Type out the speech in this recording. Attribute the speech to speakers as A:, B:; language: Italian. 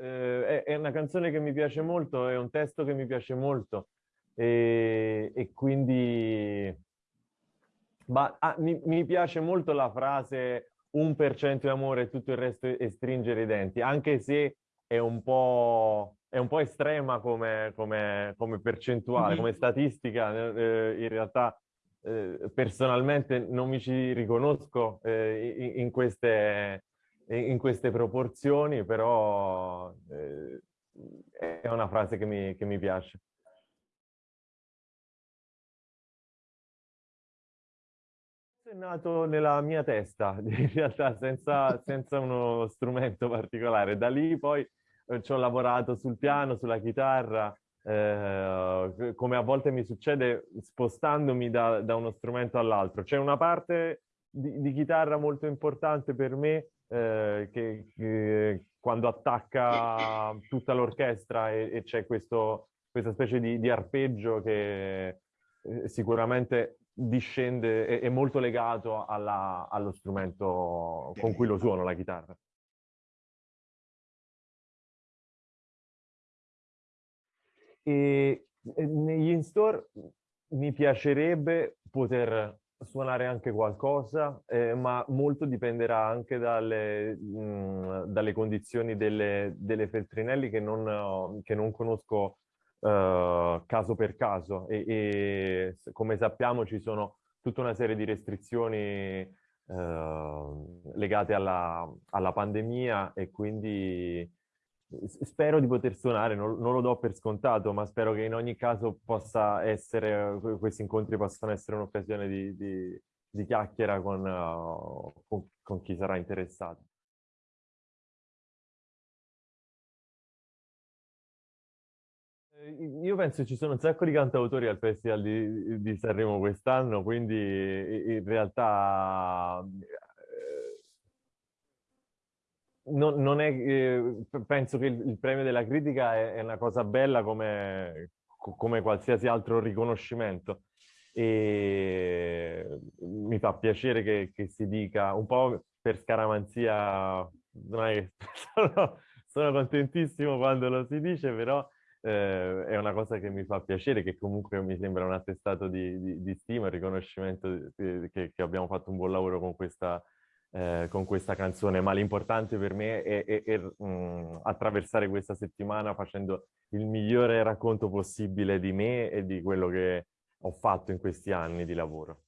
A: eh, è una canzone che mi piace molto, è un testo che mi piace molto e, e quindi ma, ah, mi, mi, piace molto la frase un per cento di amore e tutto il resto è stringere i denti, anche se è un po', è un po estrema come, come, come percentuale, mm -hmm. come statistica. Eh, in realtà eh, personalmente non mi ci riconosco eh, in, in, queste, in, queste, proporzioni, però eh, è una frase che mi, che mi piace. È nato nella mia testa, in realtà senza, senza uno strumento particolare. Da lì poi eh, ci ho lavorato sul piano, sulla chitarra, eh, come a volte mi succede spostandomi da, da uno strumento all'altro. C'è una parte di, di, chitarra molto importante per me eh, che, che, quando attacca tutta l'orchestra e, e c'è questa specie di, di arpeggio che eh, sicuramente discende, è, è molto legato alla, allo strumento con cui lo suono, la chitarra. E negli in-store mi piacerebbe poter suonare anche qualcosa, eh, ma molto dipenderà anche dalle, mh, dalle condizioni delle, delle Feltrinelli che non, che non conosco uh, caso per caso. E, e, come sappiamo ci sono tutta una serie di restrizioni uh, legate alla, alla, pandemia e quindi spero di poter suonare, non, non, lo do per scontato, ma spero che in ogni caso possa essere, questi incontri possano essere un'occasione di, di, di, chiacchiera con, uh, con, con chi sarà interessato. Io penso ci sono un sacco di cantautori al Festival di, di Sanremo quest'anno, quindi in realtà non, non è, eh, penso che il, il, premio della critica è, è una cosa bella come, come, qualsiasi altro riconoscimento. E mi fa piacere che, che si dica un po' per scaramanzia, non che sono, sono contentissimo quando lo si dice, però eh, è una cosa che mi fa piacere, che comunque mi sembra un attestato di, di, di stima, riconoscimento che, che, abbiamo fatto un buon lavoro con questa eh, con questa canzone, ma l'importante per me è, è, è mh, mm, attraversare questa settimana facendo il migliore racconto possibile di me e di quello che ho fatto in questi anni di lavoro.